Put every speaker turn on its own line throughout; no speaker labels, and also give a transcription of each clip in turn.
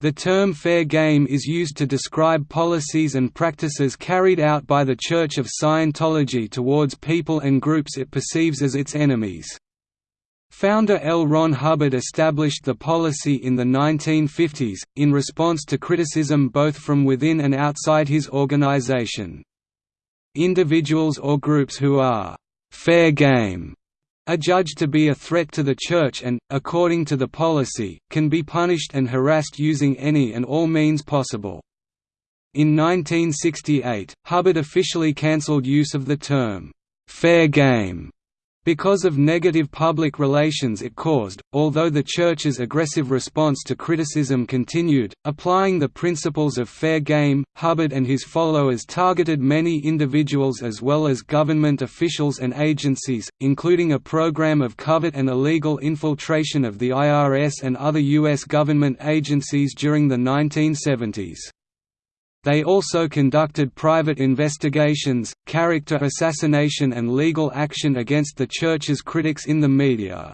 The term fair game is used to describe policies and practices carried out by the Church of Scientology towards people and groups it perceives as its enemies. Founder L. Ron Hubbard established the policy in the 1950s, in response to criticism both from within and outside his organization. Individuals or groups who are «fair game» are judged to be a threat to the Church and, according to the policy, can be punished and harassed using any and all means possible. In 1968, Hubbard officially cancelled use of the term, "'fair game' Because of negative public relations it caused, although the Church's aggressive response to criticism continued, applying the principles of fair game, Hubbard and his followers targeted many individuals as well as government officials and agencies, including a program of covert and illegal infiltration of the IRS and other U.S. government agencies during the 1970s. They also conducted private investigations, character assassination and legal action against the Church's critics in the media.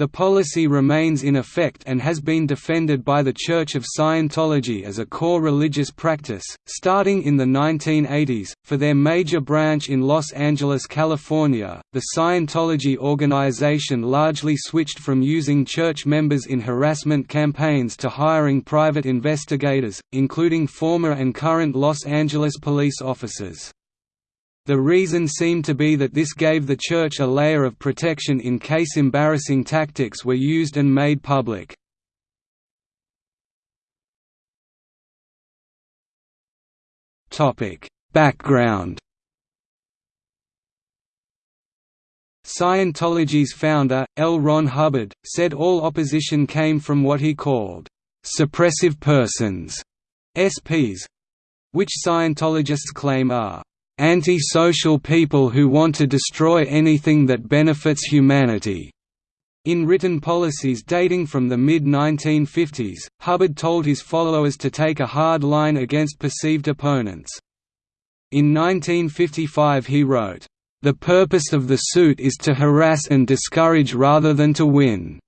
The policy remains in effect and has been defended by the Church of Scientology as a core religious practice, starting in the 1980s. For their major branch in Los Angeles, California, the Scientology organization largely switched from using church members in harassment campaigns to hiring private investigators, including former and current Los Angeles police officers. The reason seemed to be that this gave the Church a layer of protection in case embarrassing tactics were used and made public. Background Scientology's founder, L. Ron Hubbard, said all opposition came from what he called, "...suppressive persons", SPs—which Scientologists claim are anti-social people who want to destroy anything that benefits humanity." In written policies dating from the mid-1950s, Hubbard told his followers to take a hard line against perceived opponents. In 1955 he wrote, "...the purpose of the suit is to harass and discourage rather than to win."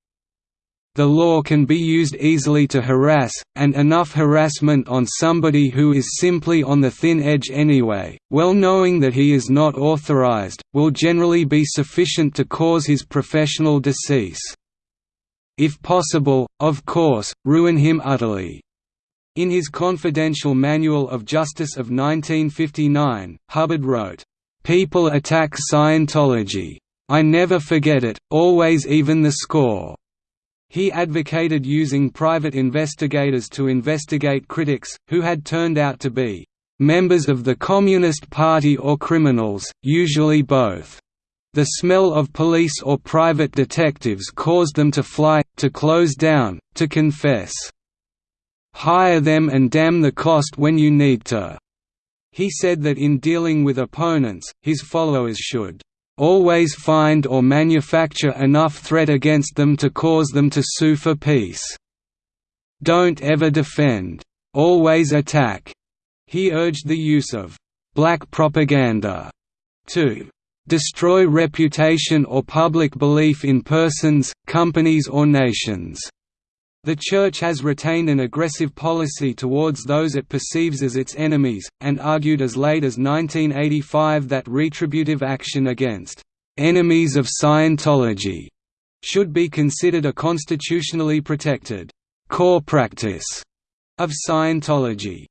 The law can be used easily to harass, and enough harassment on somebody who is simply on the thin edge anyway, well knowing that he is not authorized, will generally be sufficient to cause his professional decease. If possible, of course, ruin him utterly. In his Confidential Manual of Justice of 1959, Hubbard wrote, "...people attack Scientology. I never forget it, always even the score." He advocated using private investigators to investigate critics, who had turned out to be members of the Communist Party or criminals, usually both. The smell of police or private detectives caused them to fly, to close down, to confess. Hire them and damn the cost when you need to. He said that in dealing with opponents, his followers should always find or manufacture enough threat against them to cause them to sue for peace. Don't ever defend. Always attack. He urged the use of black propaganda to destroy reputation or public belief in persons, companies or nations. The Church has retained an aggressive policy towards those it perceives as its enemies, and argued as late as 1985 that retributive action against «enemies of Scientology» should be considered a constitutionally protected «core practice» of Scientology.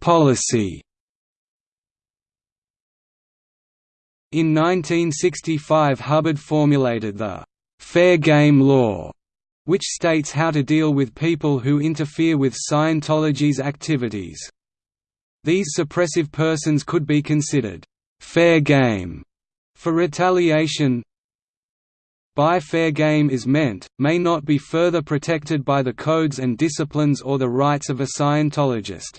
Policy In 1965 Hubbard formulated the «Fair Game Law», which states how to deal with people who interfere with Scientology's activities. These suppressive persons could be considered «fair game» for retaliation by fair game is meant, may not be further protected by the codes and disciplines or the rights of a Scientologist.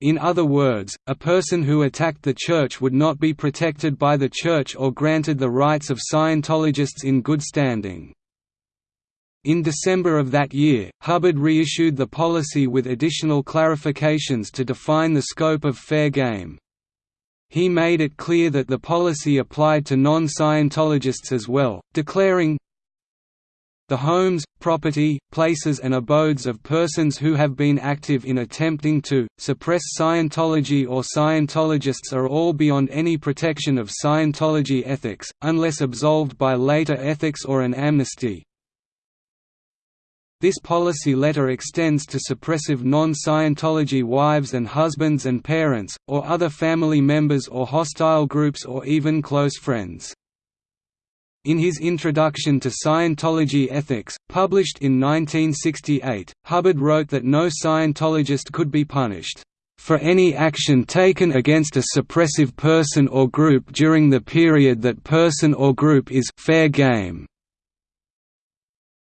In other words, a person who attacked the Church would not be protected by the Church or granted the rights of Scientologists in good standing. In December of that year, Hubbard reissued the policy with additional clarifications to define the scope of fair game. He made it clear that the policy applied to non-Scientologists as well, declaring, the homes, property, places and abodes of persons who have been active in attempting to, suppress Scientology or Scientologists are all beyond any protection of Scientology ethics, unless absolved by later ethics or an amnesty. This policy letter extends to suppressive non-Scientology wives and husbands and parents, or other family members or hostile groups or even close friends. In his Introduction to Scientology Ethics, published in 1968, Hubbard wrote that no Scientologist could be punished for any action taken against a suppressive person or group during the period that person or group is fair game.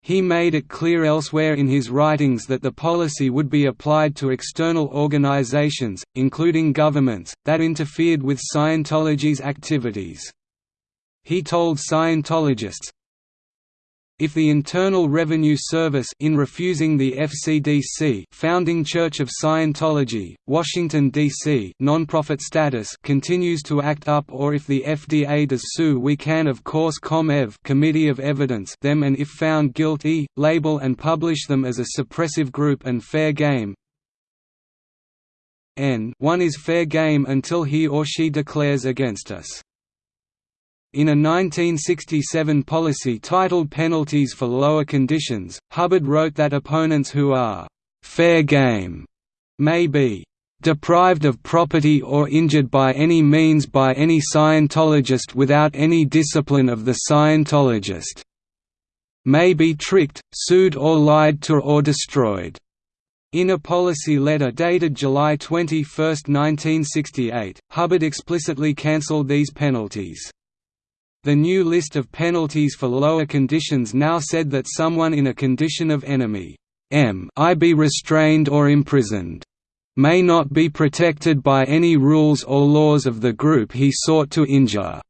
He made it clear elsewhere in his writings that the policy would be applied to external organizations, including governments, that interfered with Scientology's activities. He told Scientologists, if the Internal Revenue Service in refusing the FCDC Founding Church of Scientology, Washington, D.C. nonprofit status continues to act up or if the FDA does sue we can of course ComEv Committee of Evidence them and if found guilty, label and publish them as a suppressive group and fair game. N one is fair game until he or she declares against us. In a 1967 policy titled Penalties for Lower Conditions, Hubbard wrote that opponents who are «fair game» may be «deprived of property or injured by any means by any Scientologist without any discipline of the Scientologist» may be tricked, sued or lied to or destroyed. In a policy letter dated July 21, 1968, Hubbard explicitly cancelled these penalties. The new list of penalties for lower conditions now said that someone in a condition of enemy M I be restrained or imprisoned may not be protected by any rules or laws of the group he sought to injure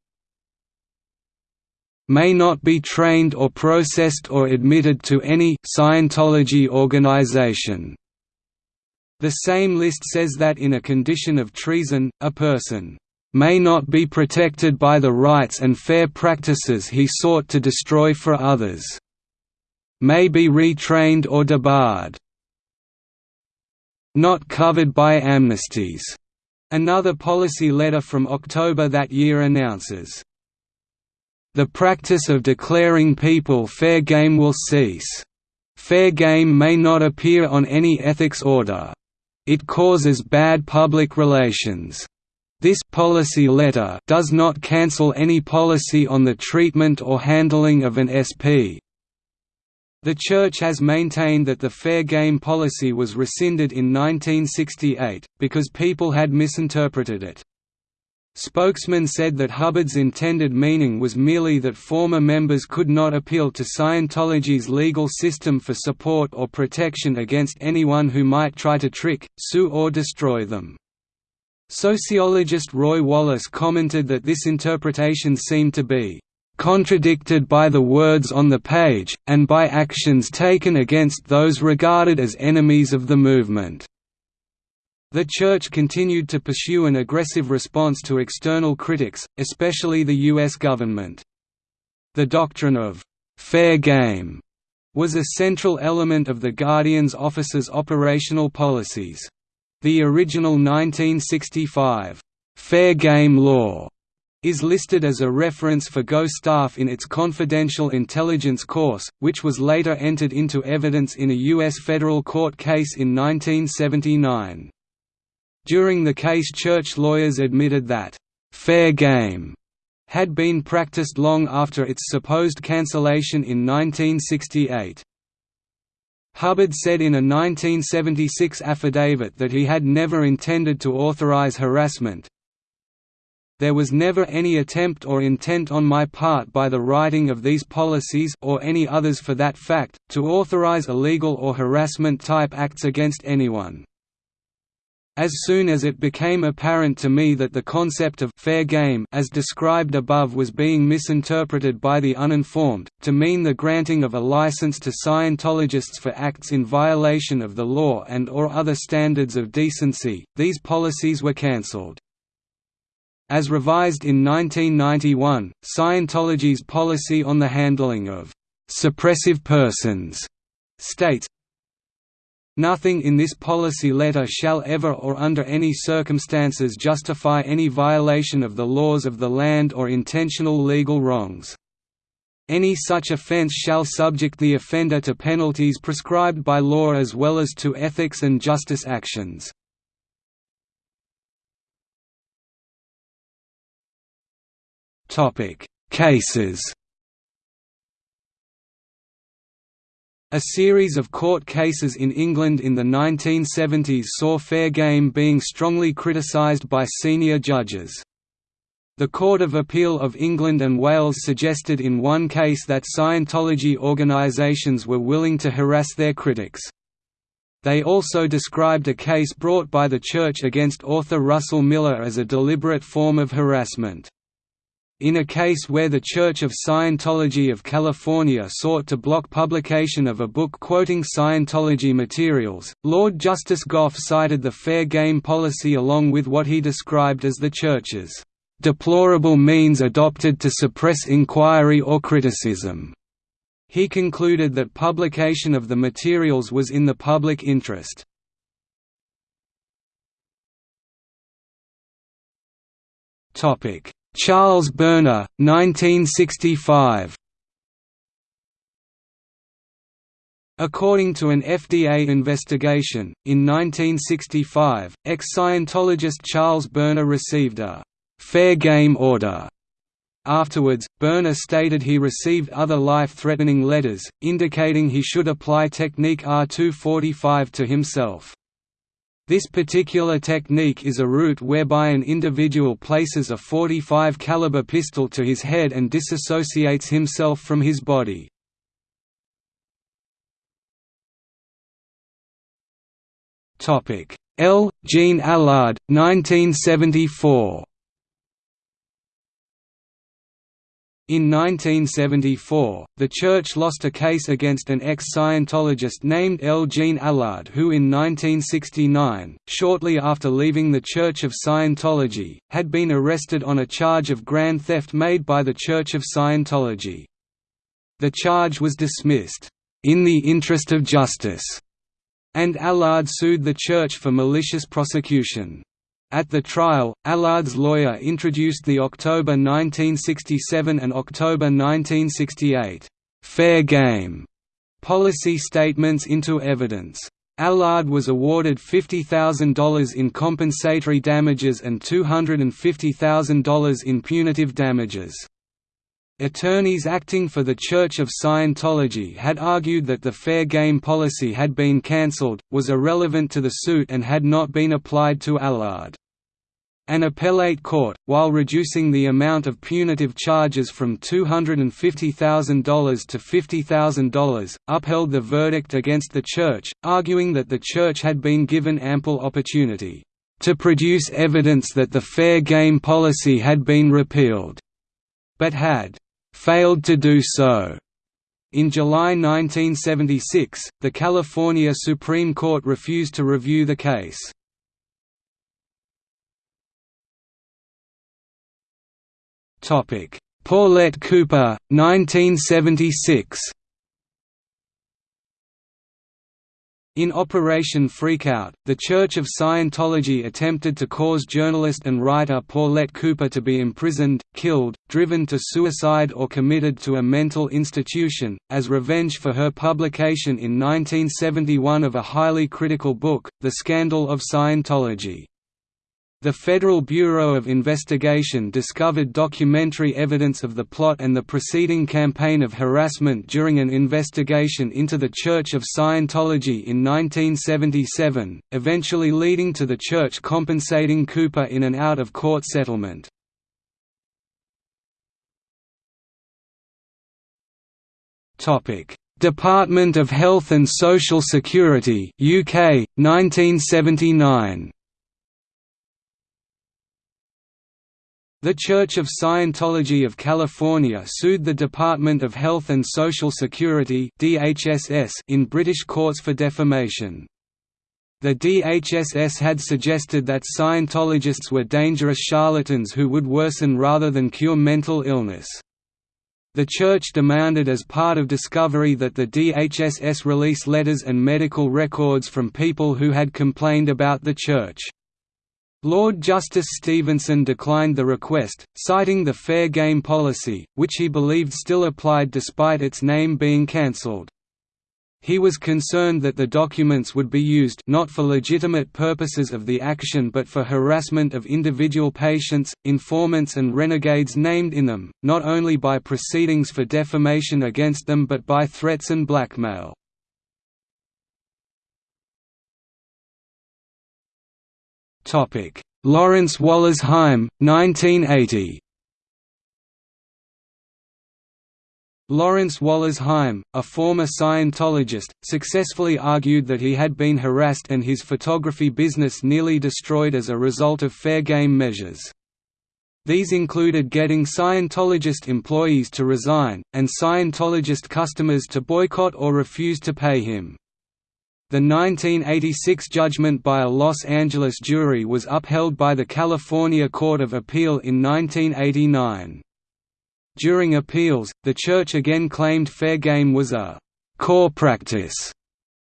may not be trained or processed or admitted to any Scientology organization. The same list says that in a condition of treason, a person may not be protected by the rights and fair practices he sought to destroy for others. May be retrained or debarred. Not covered by amnesties. Another policy letter from October that year announces, The practice of declaring people fair game will cease. Fair game may not appear on any ethics order. It causes bad public relations. This policy letter does not cancel any policy on the treatment or handling of an SP. The Church has maintained that the fair game policy was rescinded in 1968, because people had misinterpreted it. Spokesman said that Hubbard's intended meaning was merely that former members could not appeal to Scientology's legal system for support or protection against anyone who might try to trick, sue or destroy them. Sociologist Roy Wallis commented that this interpretation seemed to be contradicted by the words on the page, and by actions taken against those regarded as enemies of the movement. The Church continued to pursue an aggressive response to external critics, especially the U.S. government. The doctrine of «fair game» was a central element of the Guardian's office's operational policies. The original 1965 «Fair Game Law» is listed as a reference for GO staff in its Confidential Intelligence course, which was later entered into evidence in a U.S. federal court case in 1979. During the case church lawyers admitted that, «fair game» had been practiced long after its supposed cancellation in 1968. Hubbard said in a 1976 affidavit that he had never intended to authorize harassment. There was never any attempt or intent on my part by the writing of these policies or any others for that fact, to authorize illegal or harassment-type acts against anyone. As soon as it became apparent to me that the concept of «fair game» as described above was being misinterpreted by the uninformed, to mean the granting of a license to Scientologists for acts in violation of the law and or other standards of decency, these policies were cancelled. As revised in 1991, Scientology's policy on the handling of «suppressive persons» states, Nothing in this policy letter shall ever or under any circumstances justify any violation of the laws of the land or intentional legal wrongs. Any such offence shall subject the offender to penalties prescribed by law as well as to ethics and justice actions. Cases A series of court cases in England in the 1970s saw fair game being strongly criticised by senior judges. The Court of Appeal of England and Wales suggested in one case that Scientology organisations were willing to harass their critics. They also described a case brought by the Church against author Russell Miller as a deliberate form of harassment. In a case where the Church of Scientology of California sought to block publication of a book quoting Scientology materials, Lord Justice Goff cited the fair game policy along with what he described as the Church's deplorable means adopted to suppress inquiry or criticism. He concluded that publication of the materials was in the public interest. Topic Charles Berner, 1965 According to an FDA investigation, in 1965, ex-Scientologist Charles Berner received a «fair game order». Afterwards, Berner stated he received other life-threatening letters, indicating he should apply Technique R245 to himself. This particular technique is a route whereby an individual places a 45 caliber pistol to his head and disassociates himself from his body. L. Jean Allard, 1974 In 1974, the Church lost a case against an ex-Scientologist named L. Jean Allard who in 1969, shortly after leaving the Church of Scientology, had been arrested on a charge of grand theft made by the Church of Scientology. The charge was dismissed, "...in the interest of justice", and Allard sued the Church for malicious prosecution. At the trial, Allard's lawyer introduced the October 1967 and October 1968 «fair game» policy statements into evidence. Allard was awarded $50,000 in compensatory damages and $250,000 in punitive damages. Attorneys acting for the Church of Scientology had argued that the fair game policy had been cancelled, was irrelevant to the suit and had not been applied to Allard. An appellate court, while reducing the amount of punitive charges from $250,000 to $50,000, upheld the verdict against the Church, arguing that the Church had been given ample opportunity to produce evidence that the fair game policy had been repealed, but had failed to do so. In July 1976, the California Supreme Court refused to review the case. Paulette Cooper, 1976. In Operation Freakout, the Church of Scientology attempted to cause journalist and writer Paulette Cooper to be imprisoned, killed, driven to suicide or committed to a mental institution, as revenge for her publication in 1971 of a highly critical book, The Scandal of Scientology. The Federal Bureau of Investigation discovered documentary evidence of the plot and the preceding campaign of harassment during an investigation into the Church of Scientology in 1977, eventually leading to the Church compensating Cooper in an out-of-court settlement. Department of Health and Social Security UK, 1979 The Church of Scientology of California sued the Department of Health and Social Security in British courts for defamation. The DHSS had suggested that Scientologists were dangerous charlatans who would worsen rather than cure mental illness. The Church demanded as part of discovery that the DHSS release letters and medical records from people who had complained about the Church. Lord Justice Stephenson declined the request, citing the fair game policy, which he believed still applied despite its name being cancelled. He was concerned that the documents would be used not for legitimate purposes of the action but for harassment of individual patients, informants and renegades named in them, not only by proceedings for defamation against them but by threats and blackmail. Lawrence Wollersheim, 1980 Lawrence Wollersheim, a former Scientologist, successfully argued that he had been harassed and his photography business nearly destroyed as a result of fair game measures. These included getting Scientologist employees to resign, and Scientologist customers to boycott or refuse to pay him. The 1986 judgment by a Los Angeles jury was upheld by the California Court of Appeal in 1989. During appeals, the Church again claimed fair game was a «core practice»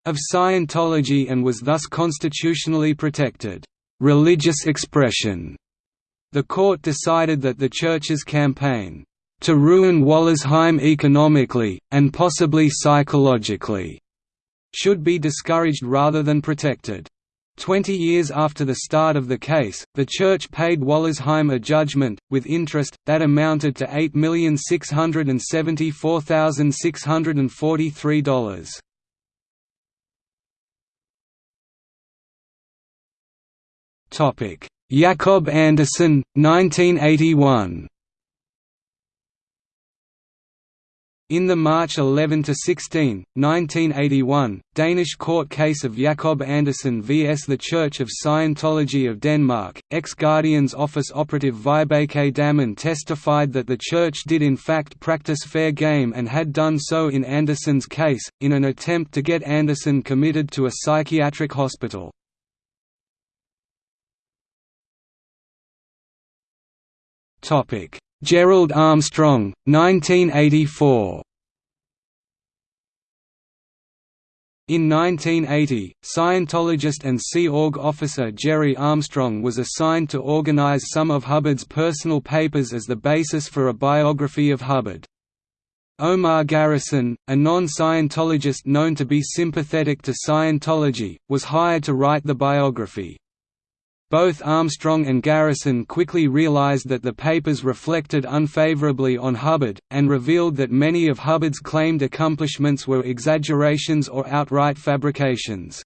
of Scientology and was thus constitutionally protected «religious expression». The court decided that the Church's campaign «to ruin Wollersheim economically, and possibly psychologically» should be discouraged rather than protected. Twenty years after the start of the case, the Church paid Wollersheim a judgment, with interest, that amounted to $8,674,643. Jacob Andersen, 1981 In the March 11–16, 1981, Danish court case of Jacob Andersen vs the Church of Scientology of Denmark, ex-Guardian's office operative Vibeke Dammen testified that the Church did in fact practice fair game and had done so in Andersen's case, in an attempt to get Andersen committed to a psychiatric hospital. Gerald Armstrong, 1984 In 1980, Scientologist and Sea Org officer Jerry Armstrong was assigned to organize some of Hubbard's personal papers as the basis for a biography of Hubbard. Omar Garrison, a non-Scientologist known to be sympathetic to Scientology, was hired to write the biography. Both Armstrong and Garrison quickly realized that the papers reflected unfavorably on Hubbard, and revealed that many of Hubbard's claimed accomplishments were exaggerations or outright fabrications.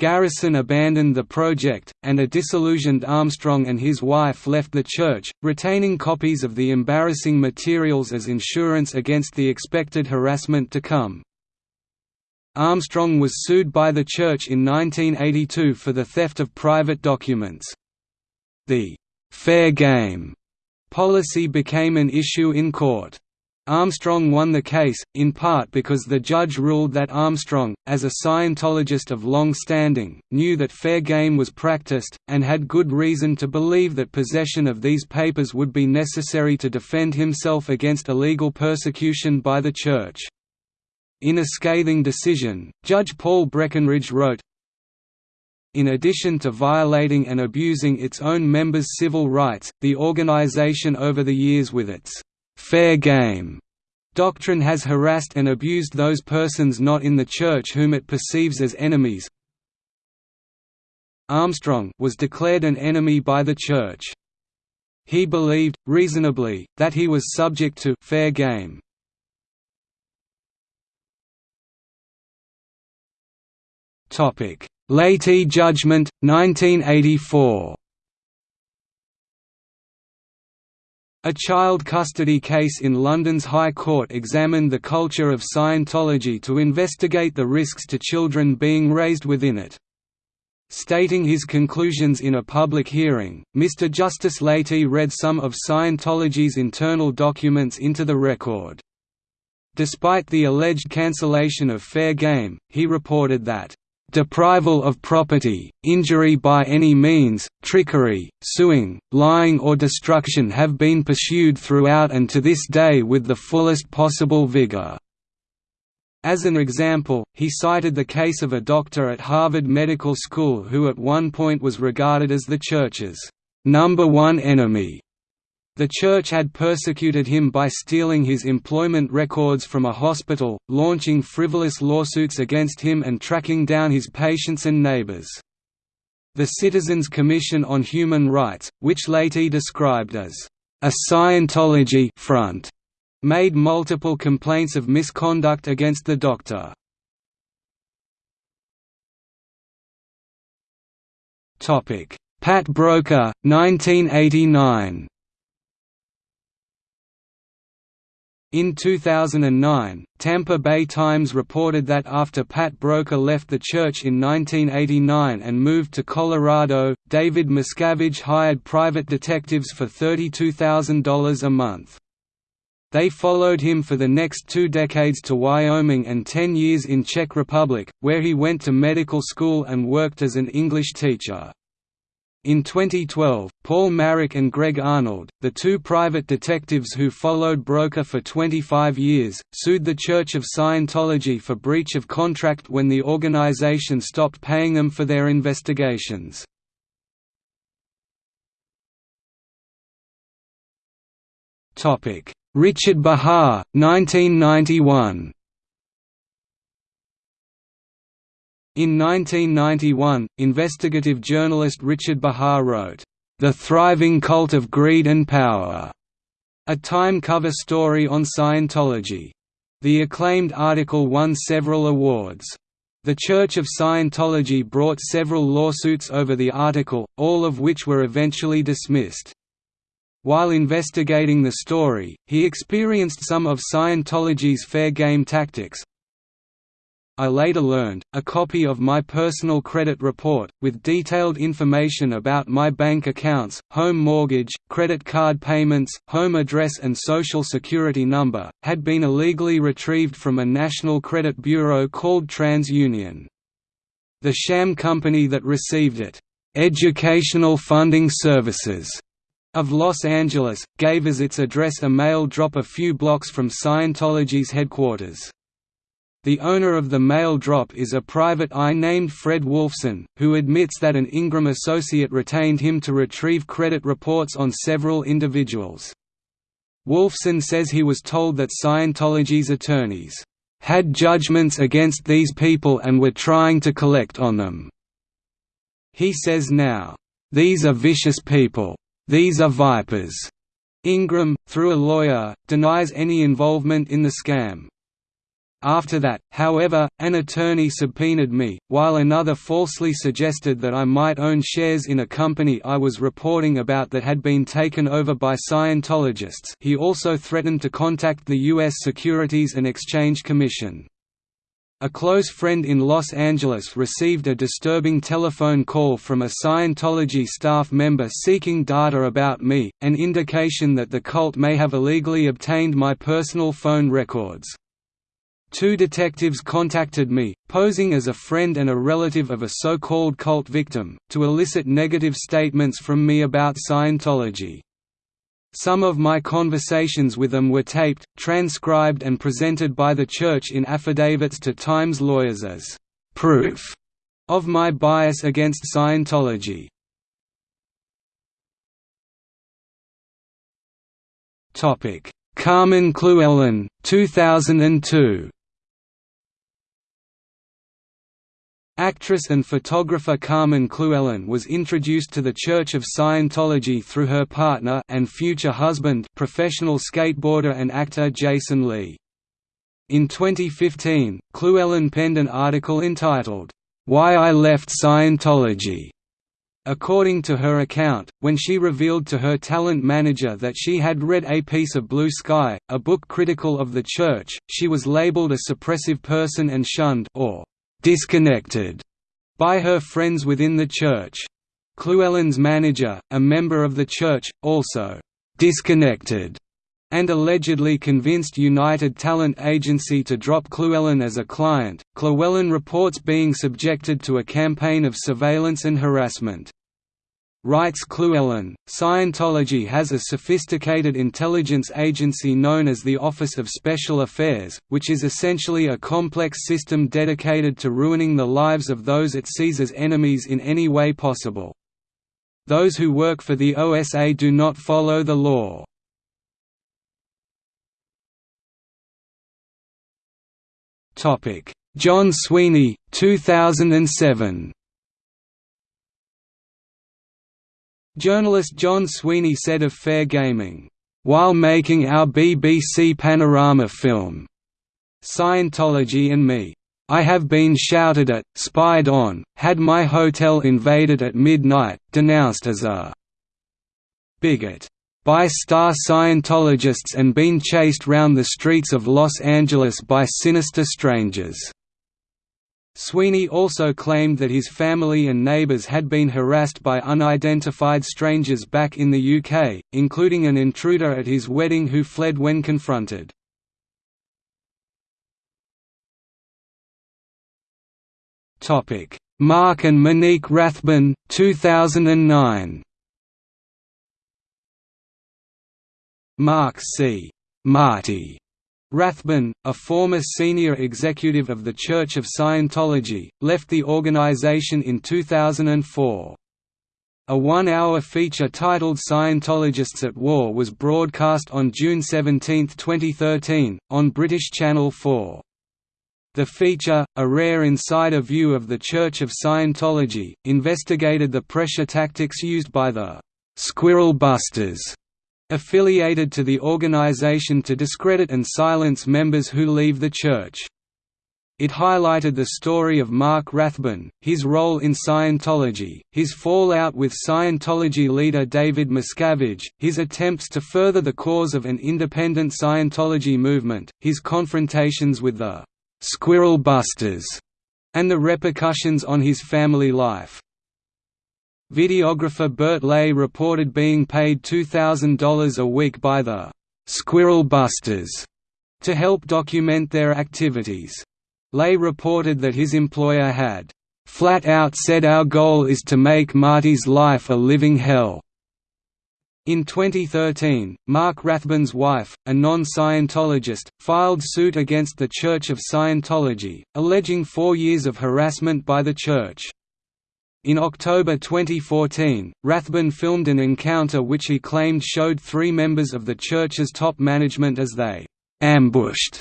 Garrison abandoned the project, and a disillusioned Armstrong and his wife left the church, retaining copies of the embarrassing materials as insurance against the expected harassment to come. Armstrong was sued by the Church in 1982 for the theft of private documents. The «fair game» policy became an issue in court. Armstrong won the case, in part because the judge ruled that Armstrong, as a Scientologist of long standing, knew that fair game was practiced, and had good reason to believe that possession of these papers would be necessary to defend himself against illegal persecution by the Church. In a scathing decision, Judge Paul Breckenridge wrote, in addition to violating and abusing its own members' civil rights, the organization over the years with its «fair game» doctrine has harassed and abused those persons not in the Church whom it perceives as enemies. Armstrong was declared an enemy by the Church. He believed, reasonably, that he was subject to «fair game» Topic: Latey Judgment, 1984. A child custody case in London's High Court examined the culture of Scientology to investigate the risks to children being raised within it. Stating his conclusions in a public hearing, Mr. Justice Latey read some of Scientology's internal documents into the record. Despite the alleged cancellation of fair game, he reported that deprival of property, injury by any means, trickery, suing, lying or destruction have been pursued throughout and to this day with the fullest possible vigor." As an example, he cited the case of a doctor at Harvard Medical School who at one point was regarded as the Church's number one enemy. The Church had persecuted him by stealing his employment records from a hospital, launching frivolous lawsuits against him and tracking down his patients and neighbors. The Citizens Commission on Human Rights, which Latey described as a Scientology front, made multiple complaints of misconduct against the doctor. Pat Broeker, 1989 In 2009, Tampa Bay Times reported that after Pat Broeker left the church in 1989 and moved to Colorado, David Miscavige hired private detectives for $32,000 a month. They followed him for the next two decades to Wyoming and ten years in Czech Republic, where he went to medical school and worked as an English teacher. In 2012, Paul Marrick and Greg Arnold, the two private detectives who followed Broeker for 25 years, sued the Church of Scientology for breach of contract when the organization stopped paying them for their investigations. Richard Behar, 1991 In 1991, investigative journalist Richard Behar wrote, "'The Thriving Cult of Greed and Power' a Time cover story on Scientology. The acclaimed article won several awards. The Church of Scientology brought several lawsuits over the article, all of which were eventually dismissed. While investigating the story, he experienced some of Scientology's fair game tactics. I later learned, a copy of my personal credit report, with detailed information about my bank accounts, home mortgage, credit card payments, home address and social security number, had been illegally retrieved from a national credit bureau called TransUnion. The sham company that received it, Educational Funding Services, of Los Angeles, gave as its address a mail drop a few blocks from Scientology's headquarters. The owner of the mail drop is a private eye named Fred Wolfson, who admits that an Ingram associate retained him to retrieve credit reports on several individuals. Wolfson says he was told that Scientology's attorneys had judgments against these people and were trying to collect on them. He says now, "...these are vicious people. These are vipers." Ingram, through a lawyer, denies any involvement in the scam. After that, however, an attorney subpoenaed me, while another falsely suggested that I might own shares in a company I was reporting about that had been taken over by Scientologists he also threatened to contact the U.S. Securities and Exchange Commission. A close friend in Los Angeles received a disturbing telephone call from a Scientology staff member seeking data about me, an indication that the cult may have illegally obtained my personal phone records. Two detectives contacted me, posing as a friend and a relative of a so-called cult victim, to elicit negative statements from me about Scientology. Some of my conversations with them were taped, transcribed and presented by the Church in affidavits to Times lawyers as proof of my bias against Scientology. Carmen Llewellyn, 2002 Actress and photographer Carmen Llewellyn was introduced to the Church of Scientology through her partner and future husband professional skateboarder and actor Jason Lee. In 2015, Llewellyn penned an article entitled, "'Why I Left Scientology' According to her account, when she revealed to her talent manager that she had read A Piece of Blue Sky, a book critical of the Church, she was labeled a suppressive person and shunned or disconnected by her friends within the church. Llewellyn's manager, a member of the church, also disconnected and allegedly convinced United Talent Agency to drop Llewellyn as a client. Llewellyn reports being subjected to a campaign of surveillance and harassment. Writes Llewellyn, Scientology has a sophisticated intelligence agency known as the Office of Special Affairs, which is essentially a complex system dedicated to ruining the lives of those it sees as enemies in any way possible. Those who work for the OSA do not follow the law. John Sweeney, 2007 Journalist John Sweeney said of Fair Gaming, "...while making our BBC Panorama film, Scientology and me. I have been shouted at, spied on, had my hotel invaded at midnight, denounced as a bigot by star Scientologists and been chased round the streets of Los Angeles by sinister strangers." Sweeney also claimed that his family and neighbours had been harassed by unidentified strangers back in the UK, including an intruder at his wedding who fled when confronted. Mark and Monique Rathbun, 2009 Mark C. Marty Rathbun, a former senior executive of the Church of Scientology, left the organization in 2004. A one-hour feature titled Scientologists at War was broadcast on June 17, 2013, on British Channel 4. The feature, a rare insider view of the Church of Scientology, investigated the pressure tactics used by the «Squirrel Busters» affiliated to the organization to discredit and silence members who leave the church. It highlighted the story of Mark Rathbun, his role in Scientology, his fallout with Scientology leader David Miscavige, his attempts to further the cause of an independent Scientology movement, his confrontations with the «Squirrel Busters», and the repercussions on his family life. Videographer Bert Lay reported being paid $2,000 a week by the «Squirrel Busters» to help document their activities. Lay reported that his employer had «flat out said our goal is to make Marty's life a living hell». In 2013, Mark Rathbun's wife, a non-Scientologist, filed suit against the Church of Scientology, alleging four years of harassment by the church. In October 2014, Rathbun filmed an encounter which he claimed showed three members of the church's top management as they «ambushed»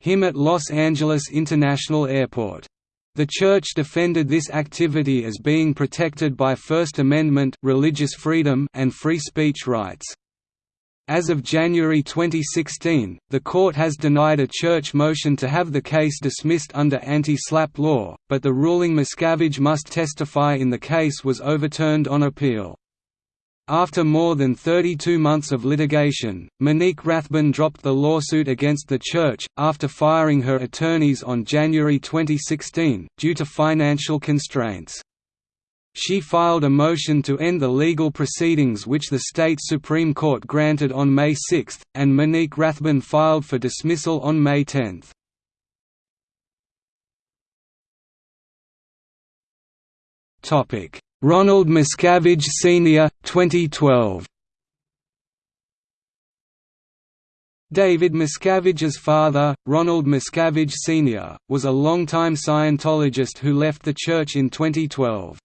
him at Los Angeles International Airport. The church defended this activity as being protected by First Amendment religious freedom and free speech rights. As of January 2016, the court has denied a church motion to have the case dismissed under anti-SLAPP law, but the ruling Miscavige must testify in the case was overturned on appeal. After more than 32 months of litigation, Monique Rathbun dropped the lawsuit against the church, after firing her attorneys on January 2016, due to financial constraints. She filed a motion to end the legal proceedings which the state Supreme Court granted on May 6, and Monique Rathbun filed for dismissal on May 10. Ronald Miscavige Sr., 2012 David Miscavige's father, Ronald Miscavige Sr., was a longtime Scientologist who left the church in 2012.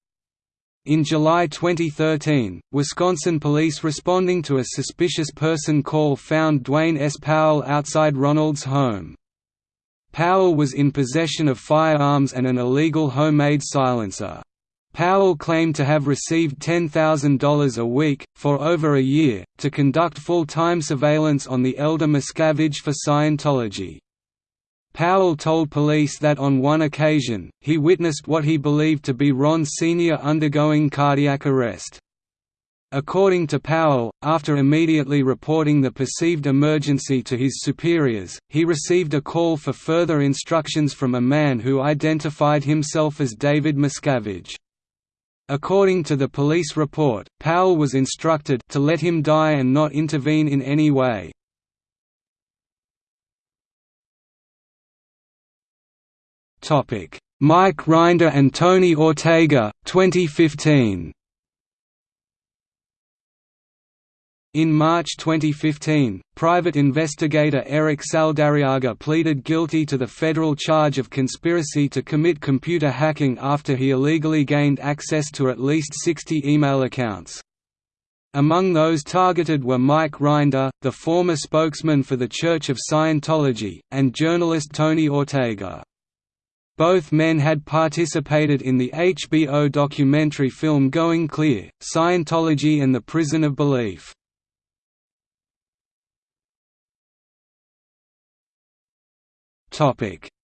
In July 2013, Wisconsin police responding to a suspicious person call found Dwayne S. Powell outside Ronald's home. Powell was in possession of firearms and an illegal homemade silencer. Powell claimed to have received $10,000 a week, for over a year, to conduct full-time surveillance on the elder Miscavige for Scientology. Powell told police that on one occasion, he witnessed what he believed to be Ron Sr. undergoing cardiac arrest. According to Powell, after immediately reporting the perceived emergency to his superiors, he received a call for further instructions from a man who identified himself as David Miscavige. According to the police report, Powell was instructed to let him die and not intervene in any way. Mike Rinder and Tony Ortega, 2015 In March 2015, private investigator Eric Saldarriaga pleaded guilty to the federal charge of conspiracy to commit computer hacking after he illegally gained access to at least 60 email accounts. Among those targeted were Mike Rinder, the former spokesman for the Church of Scientology, and journalist Tony Ortega. Both men had participated in the HBO documentary film Going Clear, Scientology and the Prison of Belief.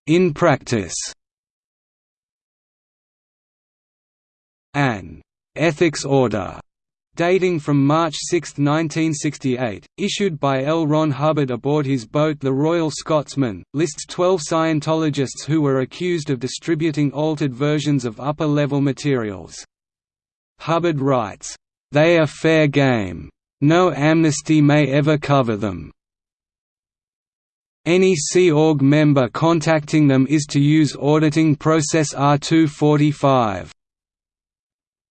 In practice. An «ethics order» dating from March 6, 1968, issued by L. Ron Hubbard aboard his boat the Royal Scotsman, lists 12 Scientologists who were accused of distributing altered versions of upper-level materials. Hubbard writes, "...they are fair game. No amnesty may ever cover them. Any Sea Org member contacting them is to use auditing process R245.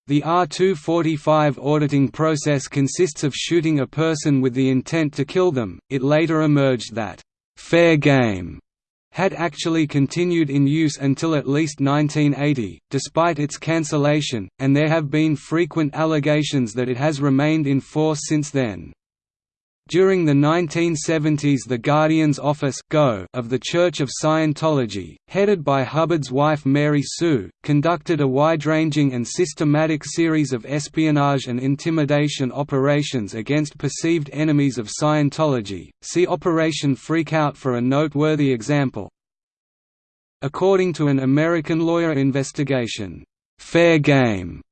The R245 auditing process consists of shooting a person with the intent to kill them. It later emerged that fair game had actually continued in use until at least 1980, despite its cancellation, and there have been frequent allegations that it has remained in force since then. During the 1970s the Guardian's Office of the Church of Scientology, headed by Hubbard's wife Mary Sue, conducted a wide-ranging and systematic series of espionage and intimidation operations against perceived enemies of Scientology, see Operation Freakout for a noteworthy example. According to an American lawyer investigation, "'Fair Game'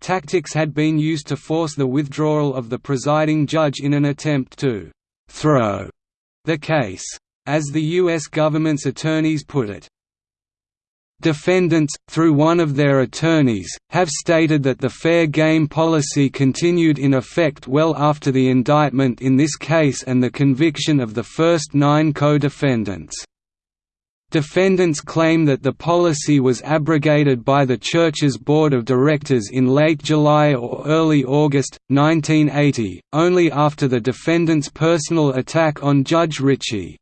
Tactics had been used to force the withdrawal of the presiding judge in an attempt to «throw» the case. As the U.S. government's attorneys put it, Defendants, through one of their attorneys, have stated that the fair game policy continued in effect well after the indictment in this case and the conviction of the first nine co-defendants. Defendants claim that the policy was abrogated by the Church's Board of Directors in late July or early August, 1980, only after the defendants' personal attack on Judge Richey.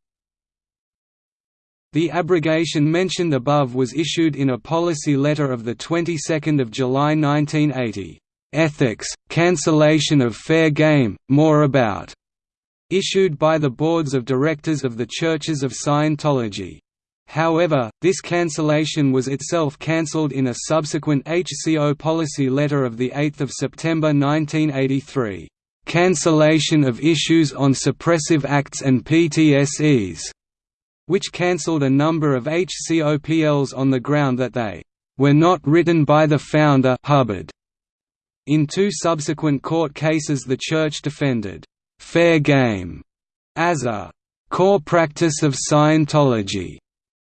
The abrogation mentioned above was issued in a policy letter of the 22nd of July 1980. Ethics, cancellation of fair game, more about, issued by the boards of directors of the Churches of Scientology. However, this cancellation was itself cancelled in a subsequent HCO policy letter of 8 September 1983, "...cancellation of issues on suppressive acts and PTSEs", which cancelled a number of HCOPLs on the ground that they "...were not written by the founder Hubbard." In two subsequent court cases the Church defended, "...fair game", as a "...core practice of Scientology",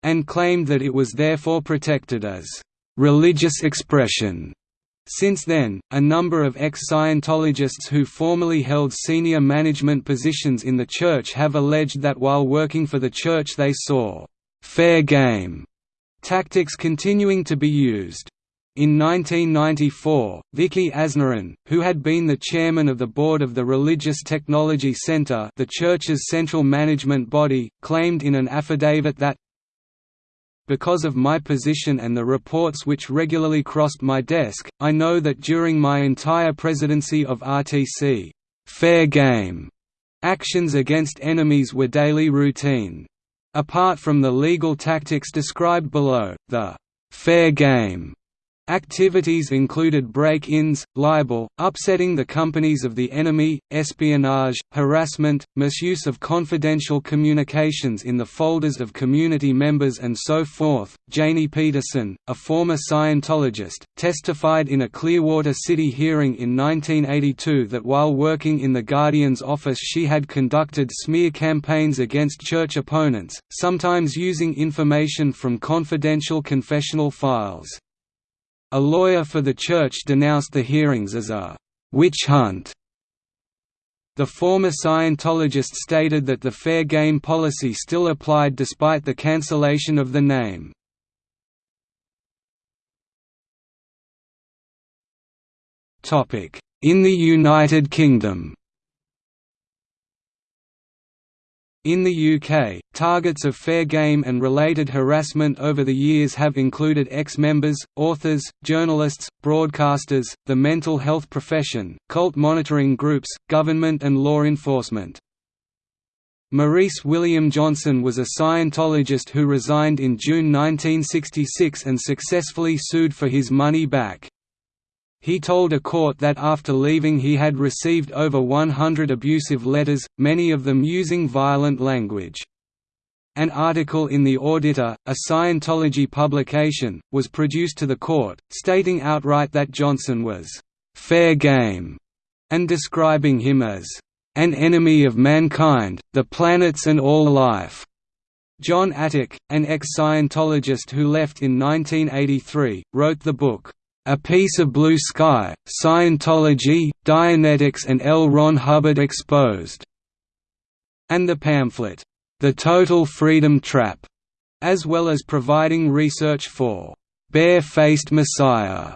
and claimed that it was therefore protected as religious expression. Since then, a number of ex-Scientologists who formerly held senior management positions in the Church have alleged that while working for the Church they saw «fair game» tactics continuing to be used. In 1994, Vicki Aznaran, who had been the chairman of the board of the Religious Technology Center the Church's central management body, claimed in an affidavit that, because of my position and the reports which regularly crossed my desk, I know that during my entire presidency of RTC, fair game actions against enemies were daily routine. Apart from the legal tactics described below, the fair game Activities included break-ins, libel, upsetting the companies of the enemy, espionage, harassment, misuse of confidential communications in the folders of community members and so forth. Janie Peterson, a former Scientologist, testified in a Clearwater City hearing in 1982 that while working in the Guardian's office she had conducted smear campaigns against church opponents, sometimes using information from confidential confessional files. A lawyer for the church denounced the hearings as a «witch hunt» The former Scientologist stated that the fair game policy still applied despite the cancellation of the name. In the United Kingdom. In the UK, targets of fair game and related harassment over the years have included ex-members, authors, journalists, broadcasters, the mental health profession, cult monitoring groups, government and law enforcement. Maurice William Johnson was a Scientologist who resigned in June 1966 and successfully sued for his money back. He told a court that after leaving he had received over 100 abusive letters, many of them using violent language. An article in The Auditor, a Scientology publication, was produced to the court, stating outright that Johnson was «fair game» and describing him as «an enemy of mankind, the planets and all life». John Atack, an ex-Scientologist who left in 1983, wrote the book, a Piece of Blue Sky, Scientology, Dianetics and L. Ron Hubbard Exposed", and the pamphlet, The Total Freedom Trap, as well as providing research for Bare-Faced Messiah.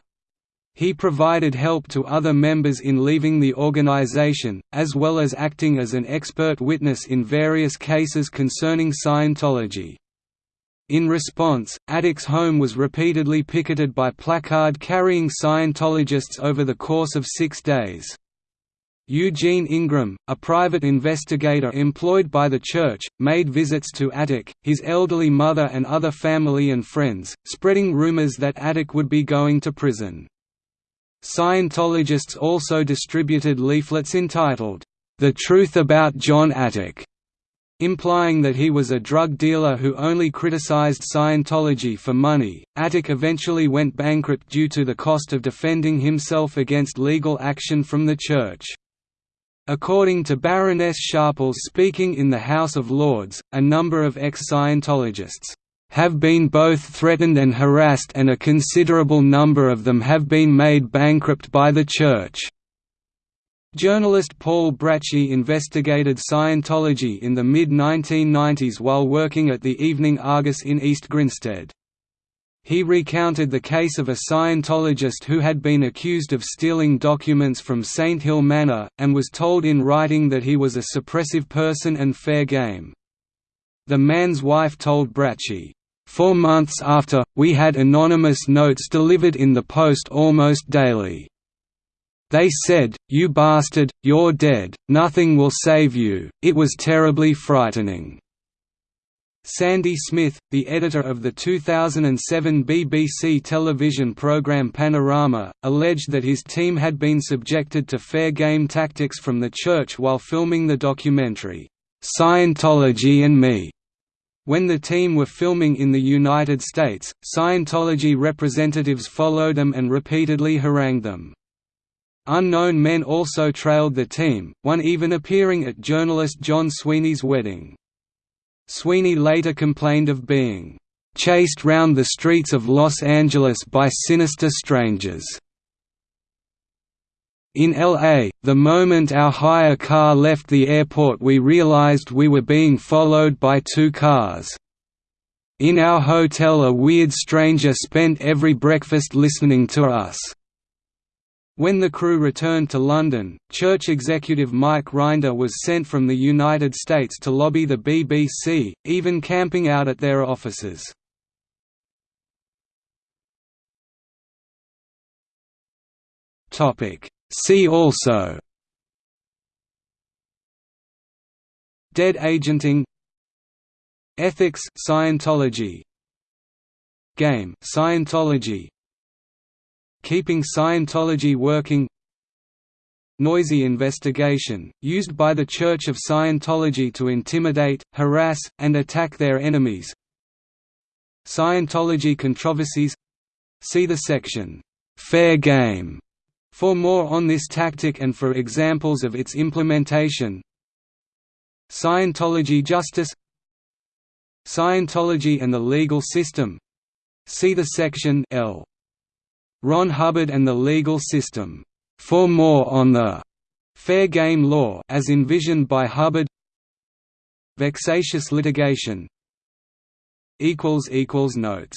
He provided help to other members in leaving the organization, as well as acting as an expert witness in various cases concerning Scientology. In response, Atack's home was repeatedly picketed by placard-carrying Scientologists over the course of six days. Eugene Ingram, a private investigator employed by the church, made visits to Atack, his elderly mother and other family and friends, spreading rumors that Atack would be going to prison. Scientologists also distributed leaflets entitled, The Truth About John Atack, implying that he was a drug dealer who only criticized Scientology for money. Atack eventually went bankrupt due to the cost of defending himself against legal action from the Church. According to Baroness Sharples speaking in the House of Lords, a number of ex-Scientologists have been both threatened and harassed and a considerable number of them have been made bankrupt by the Church. Journalist Paul Bracchi investigated Scientology in the mid-1990s while working at the Evening Argus in East Grinstead. He recounted the case of a Scientologist who had been accused of stealing documents from Saint Hill Manor, and was told in writing that he was a suppressive person and fair game. The man's wife told Bracchi, Four months after, we had anonymous notes delivered in the post almost daily. They said, you bastard, you're dead, nothing will save you, it was terribly frightening." Sandy Smith, the editor of the 2007 BBC television programme Panorama, alleged that his team had been subjected to fair game tactics from the church while filming the documentary, "'Scientology and Me' When the team were filming in the United States, Scientology representatives followed them and repeatedly harangued them. Unknown men also trailed the team, one even appearing at journalist John Sweeney's wedding. Sweeney later complained of being chased round the streets of Los Angeles by sinister strangers. In LA, the moment our hire car left the airport we realized we were being followed by two cars. In our hotel a weird stranger spent every breakfast listening to us. When the crew returned to London, church executive Mike Rinder was sent from the United States to lobby the BBC, even camping out at their offices. See also. Dead agenting. Ethics Scientology. Game Scientology Keeping Scientology Working. Noisy investigation, used by the Church of Scientology to intimidate, harass, and attack their enemies. Scientology controversies. See the section, "'Fair Game' for more on this tactic and for examples of its implementation. Scientology justice. Scientology and the legal system. See the section L. Ron Hubbard and the Legal System. For more on the fair game law as envisioned by Hubbard Vexatious litigation Notes